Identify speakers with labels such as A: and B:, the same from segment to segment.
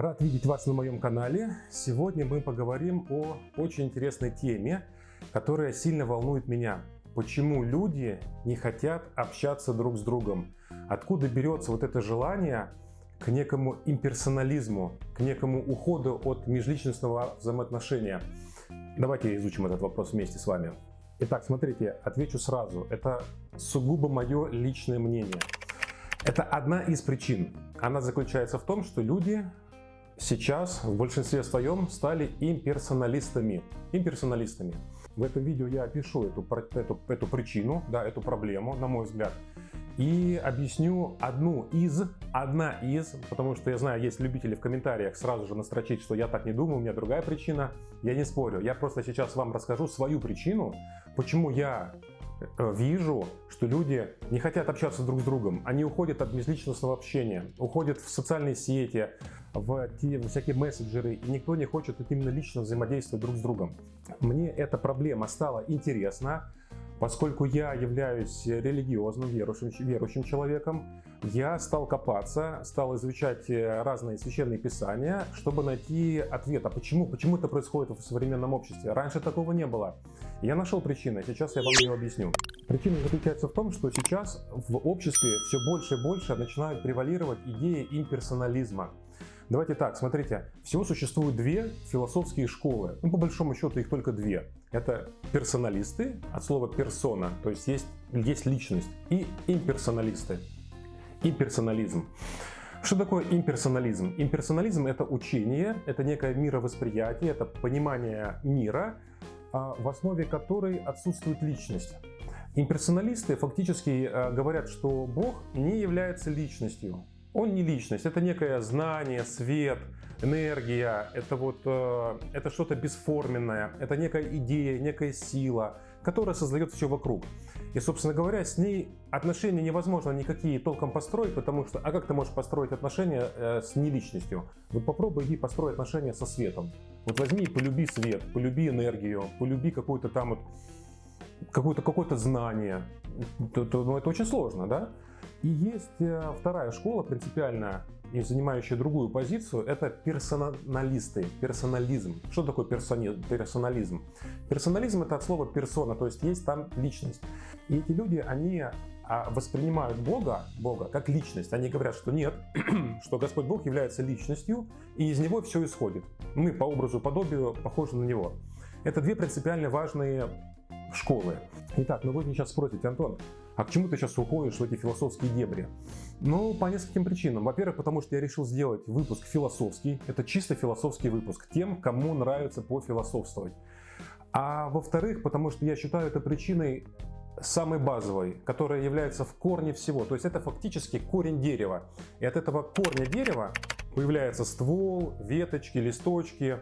A: Рад видеть вас на моем канале. Сегодня мы поговорим о очень интересной теме, которая сильно волнует меня. Почему люди не хотят общаться друг с другом? Откуда берется вот это желание к некому имперсонализму, к некому уходу от межличностного взаимоотношения? Давайте изучим этот вопрос вместе с вами. Итак, смотрите, отвечу сразу. Это сугубо мое личное мнение. Это одна из причин. Она заключается в том, что люди сейчас в большинстве своем стали имперсоналистами. имперсоналистами. В этом видео я опишу эту, эту, эту причину, да, эту проблему, на мой взгляд. И объясню одну из, одна из, потому что я знаю, есть любители в комментариях сразу же настрочить, что я так не думаю, у меня другая причина. Я не спорю, я просто сейчас вам расскажу свою причину, почему я вижу, что люди не хотят общаться друг с другом, они уходят от межличностного общения, уходят в социальные сети, в те всякие мессенджеры, и никто не хочет именно лично взаимодействовать друг с другом. Мне эта проблема стала интересна, Поскольку я являюсь религиозным, верующим, верующим человеком, я стал копаться, стал изучать э, разные священные писания, чтобы найти ответ, а почему, почему это происходит в современном обществе. Раньше такого не было. Я нашел причину, сейчас я вам ее объясню. Причина заключается в том, что сейчас в обществе все больше и больше начинают превалировать идеи имперсонализма. Давайте так, смотрите, всего существует две философские школы. Ну, по большому счету их только две. Это персоналисты, от слова персона, то есть есть, есть личность, и имперсоналисты. Имперсонализм. Что такое имперсонализм? Имперсонализм – это учение, это некое мировосприятие, это понимание мира, а, в основе которой отсутствует личность. Имперсоналисты фактически э, говорят, что Бог не является личностью. Он не личность, это некое знание, свет, энергия, это вот э, это что-то бесформенное, это некая идея, некая сила, которая создает все вокруг. И, собственно говоря, с ней отношения невозможно никакие толком построить, потому что, а как ты можешь построить отношения э, с неличностью? Вот попробуй иди построй отношения со светом. Вот возьми и полюби свет, полюби энергию, полюби какой-то там вот какое-то какое-то знание. То, то, ну, это очень сложно, да? И есть э, вторая школа, принципиально и занимающая другую позицию, это персоналисты, персонализм. Что такое персони, персонализм? Персонализм это от слова персона, то есть есть там личность. И эти люди, они воспринимают Бога, Бога как личность. Они говорят, что нет, что Господь Бог является личностью, и из Него все исходит. Мы по образу, подобию похожи на Него. Это две принципиально важные школы. Итак, ну вы мне сейчас спросите, Антон, а к чему ты сейчас уходишь в эти философские дебри? Ну, по нескольким причинам. Во-первых, потому что я решил сделать выпуск философский. Это чисто философский выпуск. Тем, кому нравится пофилософствовать. А во-вторых, потому что я считаю это причиной самой базовой, которая является в корне всего. То есть это фактически корень дерева. И от этого корня дерева появляется ствол, веточки, листочки,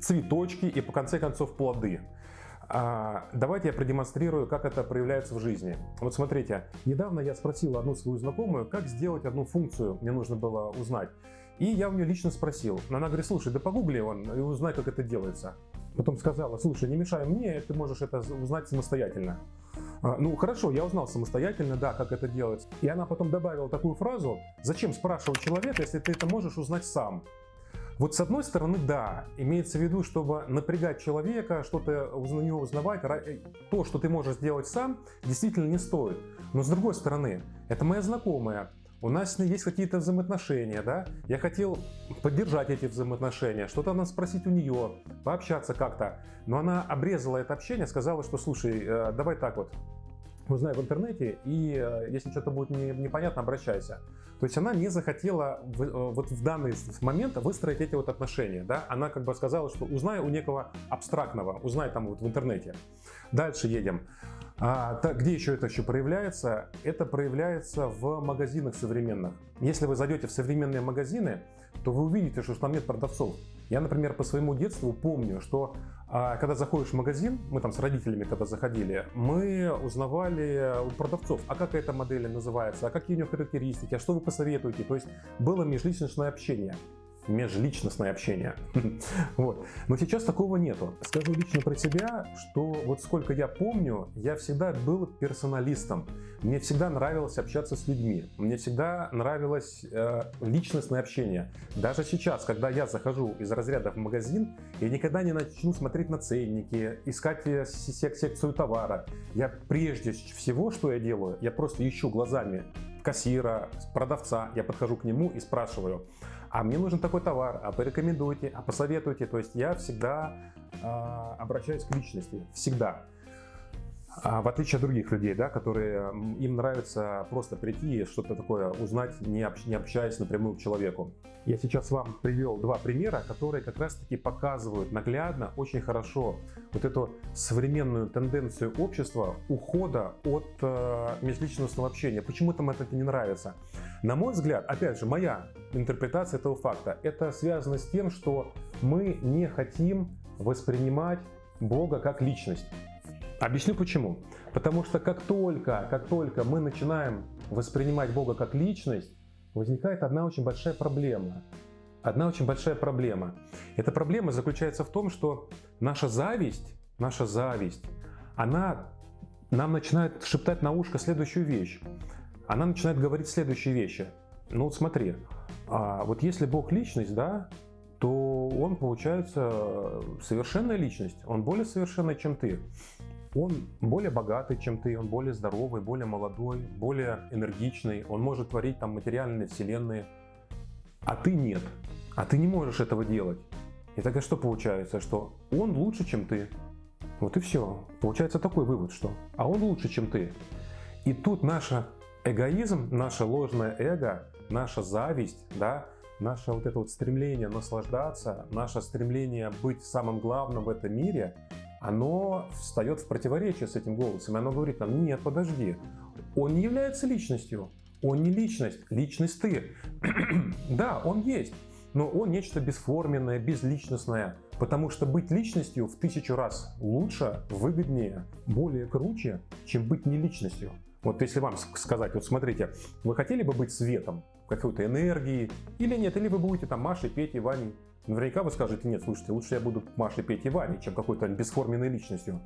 A: цветочки и по конце концов плоды. А, давайте я продемонстрирую, как это проявляется в жизни. Вот смотрите, недавно я спросил одну свою знакомую, как сделать одну функцию, мне нужно было узнать. И я у нее лично спросил. Она говорит, слушай, да погугли он и узнай, как это делается. Потом сказала, слушай, не мешай мне, ты можешь это узнать самостоятельно. А, ну хорошо, я узнал самостоятельно, да, как это делать. И она потом добавила такую фразу, зачем спрашивать человека, если ты это можешь узнать сам. Вот с одной стороны, да, имеется в виду, чтобы напрягать человека, что-то у него узнавать, э, то, что ты можешь сделать сам, действительно не стоит. Но с другой стороны, это моя знакомая, у нас есть какие-то взаимоотношения, да? Я хотел поддержать эти взаимоотношения, что-то надо спросить у нее, пообщаться как-то. Но она обрезала это общение, сказала, что слушай, э, давай так вот, узнай в интернете, и э, если что-то будет не, непонятно, обращайся. То есть она не захотела в, э, вот в данный момент выстроить эти вот отношения. Да? Она как бы сказала, что узнай у некого абстрактного, узнай там вот в интернете. Дальше едем. А, так, где еще это еще проявляется? Это проявляется в магазинах современных. Если вы зайдете в современные магазины, то вы увидите, что там нет продавцов. Я, например, по своему детству помню, что а, когда заходишь в магазин, мы там с родителями когда заходили, мы узнавали у продавцов, а как эта модель называется, а какие у нее характеристики, а что вы посоветуете. То есть было межличностное общение. Межличностное общение. вот. Но сейчас такого нету. Скажу лично про себя, что вот сколько я помню, я всегда был персоналистом. Мне всегда нравилось общаться с людьми. Мне всегда нравилось э, личностное общение. Даже сейчас, когда я захожу из разряда в магазин, я никогда не начну смотреть на ценники, искать э, сек секцию товара. Я прежде всего, что я делаю, я просто ищу глазами кассира, продавца, я подхожу к нему и спрашиваю, а мне нужен такой товар, а порекомендуйте, а посоветуйте. То есть я всегда э, обращаюсь к личности, всегда. А в отличие от других людей, да, которые им нравится просто прийти и что-то такое узнать, не, общ, не общаясь напрямую к человеку. Я сейчас вам привел два примера, которые как раз таки показывают наглядно, очень хорошо вот эту современную тенденцию общества ухода от э, межличностного общения. Почему там это не нравится? На мой взгляд, опять же, моя интерпретация этого факта, это связано с тем, что мы не хотим воспринимать Бога как личность. Объясню почему. Потому что как только, как только мы начинаем воспринимать Бога как личность, возникает одна очень большая проблема. Одна очень большая проблема. Эта проблема заключается в том, что наша зависть, наша зависть, она нам начинает шептать на ушко следующую вещь. Она начинает говорить следующие вещи. Ну вот смотри, а вот если Бог личность, да, то он получается совершенная личность, он более совершенный, чем ты он более богатый, чем ты, он более здоровый, более молодой, более энергичный, он может творить там материальные вселенные, а ты нет, а ты не можешь этого делать. И тогда что получается, что он лучше, чем ты. Вот и все. Получается такой вывод, что а он лучше, чем ты. И тут наш эгоизм, наше ложное эго, наша зависть, да, наше вот это вот стремление наслаждаться, наше стремление быть самым главным в этом мире, оно встает в противоречие с этим голосом, и оно говорит нам, нет, подожди, он не является личностью, он не личность, личность ты. да, он есть, но он нечто бесформенное, безличностное, потому что быть личностью в тысячу раз лучше, выгоднее, более круче, чем быть не личностью. Вот если вам сказать, вот смотрите, вы хотели бы быть светом, какой-то энергией, или нет, или вы будете там Машей, Петей, Ваней, Наверняка вы скажете, нет, слушайте, лучше я буду Машей, Петей, Ваней, чем какой-то бесформенной личностью.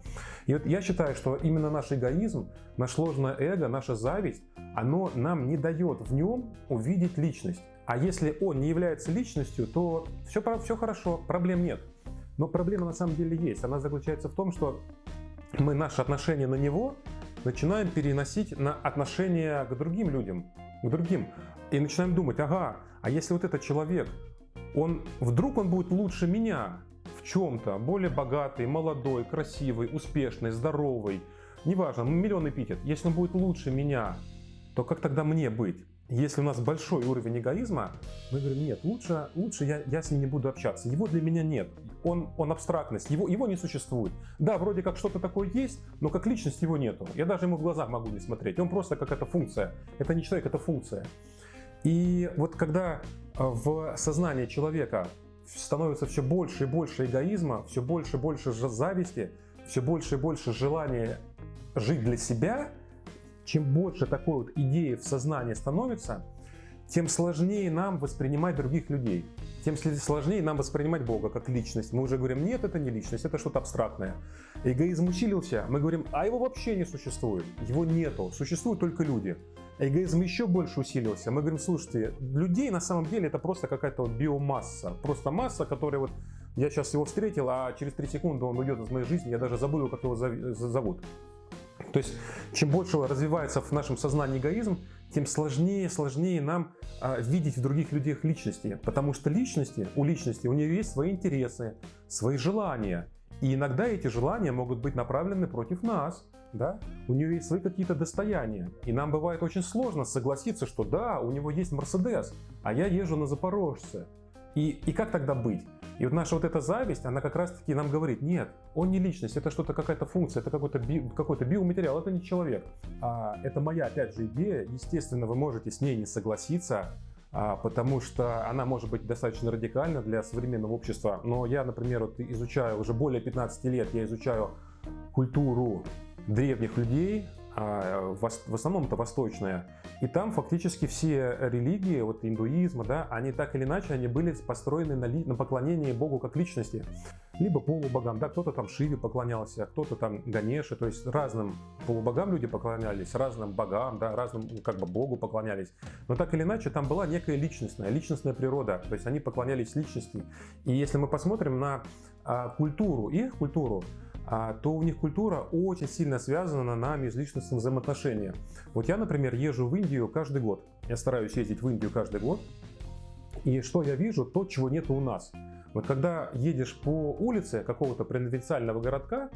A: И вот я считаю, что именно наш эгоизм, наше ложное эго, наша зависть, оно нам не дает в нем увидеть личность. А если он не является личностью, то все, все хорошо, проблем нет. Но проблема на самом деле есть. Она заключается в том, что мы наше отношение на него начинаем переносить на отношения к другим людям, к другим. И начинаем думать, ага, а если вот этот человек, он вдруг он будет лучше меня в чем-то, более богатый, молодой, красивый, успешный, здоровый, неважно, миллион эпитет. Если он будет лучше меня, то как тогда мне быть? Если у нас большой уровень эгоизма, мы говорим, нет, лучше, лучше я, я с ним не буду общаться. Его для меня нет. Он, он абстрактность, его, его не существует. Да, вроде как что-то такое есть, но как личность его нету. Я даже ему в глаза могу не смотреть. Он просто как эта функция. Это не человек, это функция. И вот когда в сознании человека становится все больше и больше эгоизма, все больше и больше зависти, все больше и больше желания жить для себя, чем больше такой вот идеи в сознании становится, тем сложнее нам воспринимать других людей, тем сложнее нам воспринимать Бога как личность. Мы уже говорим, нет, это не личность, это что-то абстрактное. Эгоизм усилился, мы говорим, а его вообще не существует, его нету, существуют только люди эгоизм еще больше усилился. Мы говорим, слушайте, людей на самом деле это просто какая-то вот биомасса. Просто масса, которая вот я сейчас его встретил, а через 3 секунды он уйдет из моей жизни, я даже забыл, как его зовут. То есть, чем больше развивается в нашем сознании эгоизм, тем сложнее, сложнее нам а, видеть в других людях личности. Потому что личности, у личности, у нее есть свои интересы, свои желания. И иногда эти желания могут быть направлены против нас да, у нее есть свои какие-то достояния. И нам бывает очень сложно согласиться, что да, у него есть Мерседес, а я езжу на Запорожце. И, и как тогда быть? И вот наша вот эта зависть, она как раз таки нам говорит, нет, он не личность, это что-то какая-то функция, это какой-то би, какой биоматериал, это не человек. А, это моя, опять же, идея, естественно, вы можете с ней не согласиться, а, потому что она может быть достаточно радикальна для современного общества. Но я, например, вот изучаю, уже более 15 лет я изучаю культуру древних людей, а, в основном это восточная, и там фактически все религии, вот индуизма, да, они так или иначе, они были построены на, ли, на поклонении Богу как личности, либо полубогам, да, кто-то там Шиве поклонялся, кто-то там Ганеше, то есть разным полубогам люди поклонялись, разным богам, да, разным как бы Богу поклонялись, но так или иначе там была некая личностная, личностная природа, то есть они поклонялись личности, и если мы посмотрим на а, культуру, их культуру, то у них культура очень сильно связана на межличностном взаимоотношении. Вот я, например, езжу в Индию каждый год. Я стараюсь ездить в Индию каждый год. И что я вижу? То, чего нет у нас. Вот когда едешь по улице какого-то провинциального городка,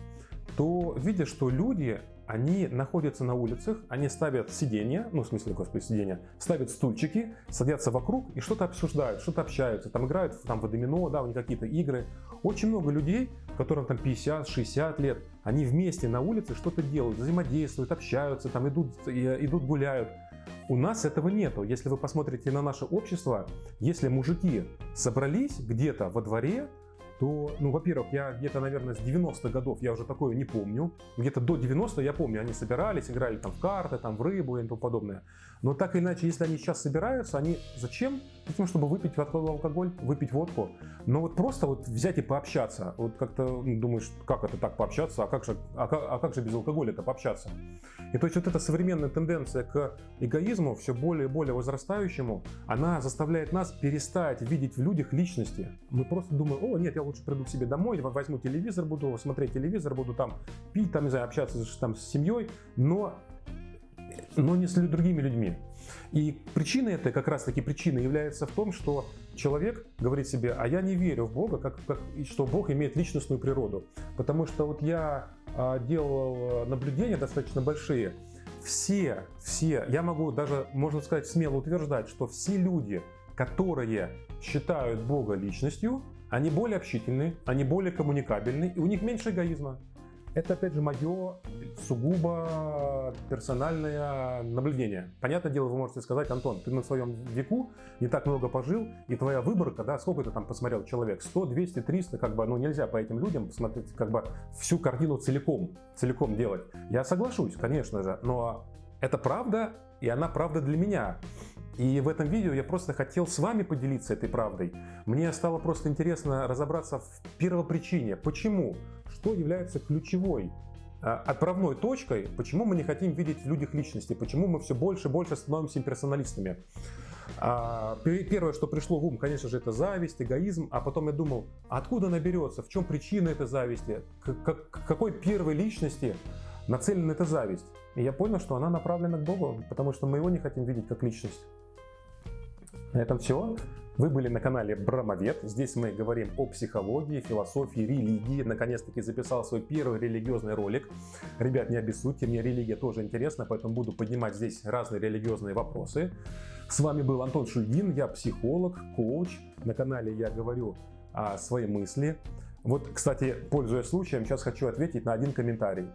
A: то видишь, что люди, они находятся на улицах, они ставят сиденья, ну в смысле, господи, сиденья, ставят стульчики, садятся вокруг и что-то обсуждают, что-то общаются, там играют там, в домино, да, у них какие-то игры. Очень много людей, которым там 50-60 лет, они вместе на улице что-то делают, взаимодействуют, общаются, там идут, идут гуляют. У нас этого нету. Если вы посмотрите на наше общество, если мужики собрались где-то во дворе, то, ну, во-первых, я где-то, наверное, с 90-х годов я уже такое не помню. Где-то до 90 я помню, они собирались, играли там в карты, там в рыбу и тому подобное. Но так или иначе, если они сейчас собираются, они зачем? Затем, чтобы выпить алкоголь, выпить водку. Но вот просто вот взять и пообщаться. Вот как-то ну, думаешь, как это так пообщаться, а как же, а как, а как же без алкоголя это пообщаться? И то есть вот эта современная тенденция к эгоизму, все более и более возрастающему, она заставляет нас перестать видеть в людях личности. Мы просто думаем, о, нет, я лучше приду к себе домой, возьму телевизор, буду смотреть телевизор, буду там пить, там, не знаю, общаться там, с семьей, но, но не с другими людьми. И причина этой, как раз таки причина является в том, что человек говорит себе, а я не верю в Бога, как, как, что Бог имеет личностную природу. Потому что вот я а, делал наблюдения достаточно большие, все, все, я могу даже, можно сказать, смело утверждать, что все люди, которые считают Бога личностью, они более общительны, они более коммуникабельны, и у них меньше эгоизма. Это, опять же, мое сугубо персональное наблюдение. Понятное дело, вы можете сказать, Антон, ты на своем веку не так много пожил, и твоя выборка, да, сколько ты там посмотрел человек, 100, 200, 300, как бы, ну, нельзя по этим людям посмотреть, как бы, всю картину целиком, целиком делать. Я соглашусь, конечно же, но это правда, и она правда для меня. И в этом видео я просто хотел с вами поделиться этой правдой. Мне стало просто интересно разобраться в первопричине, почему, что является ключевой а, отправной точкой, почему мы не хотим видеть в людях личности, почему мы все больше и больше становимся имперсоналистами. А, первое, что пришло в ум, конечно же, это зависть, эгоизм, а потом я думал, откуда она берется, в чем причина этой зависти, к какой первой личности нацелена эта зависть. И я понял, что она направлена к Богу, потому что мы его не хотим видеть как личность. На этом все. Вы были на канале Брамовед. Здесь мы говорим о психологии, философии, религии. Наконец-таки записал свой первый религиозный ролик. Ребят, не обессудьте, мне религия тоже интересна, поэтому буду поднимать здесь разные религиозные вопросы. С вами был Антон Шульгин, я психолог, коуч. На канале я говорю о своей мысли. Вот, кстати, пользуясь случаем, сейчас хочу ответить на один комментарий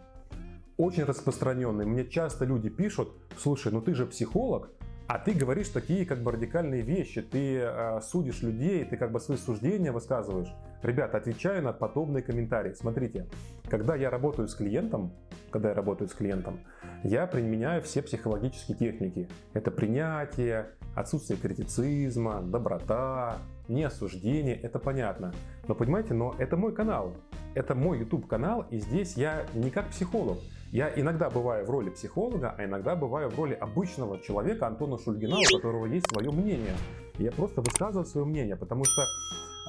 A: очень распространенный. Мне часто люди пишут, слушай, ну ты же психолог, а ты говоришь такие как бы радикальные вещи, ты э, судишь людей, ты как бы свои суждения высказываешь. Ребята, отвечаю на подобные комментарии. Смотрите, когда я работаю с клиентом, когда я работаю с клиентом, я применяю все психологические техники. Это принятие, отсутствие критицизма, доброта, не осуждение, это понятно. Но понимаете, но это мой канал, это мой YouTube канал, и здесь я не как психолог. Я иногда бываю в роли психолога, а иногда бываю в роли обычного человека Антона Шульгина, у которого есть свое мнение. я просто высказываю свое мнение, потому что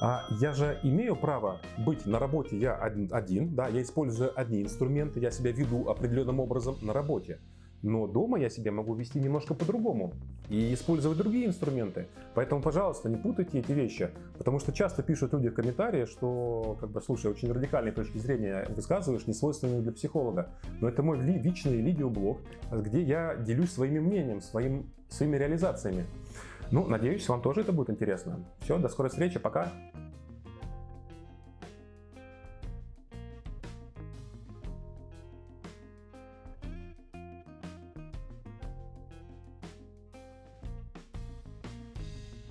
A: а, я же имею право быть на работе я один, один, да, я использую одни инструменты, я себя веду определенным образом на работе. Но дома я себя могу вести немножко по-другому и использовать другие инструменты. Поэтому, пожалуйста, не путайте эти вещи, потому что часто пишут люди в комментарии, что, как бы, слушай, очень радикальной точки зрения высказываешь, не свойственные для психолога. Но это мой личный видеоблог, где я делюсь своим мнением, своим, своими реализациями. Ну, надеюсь, вам тоже это будет интересно. Все, до скорой встречи, пока!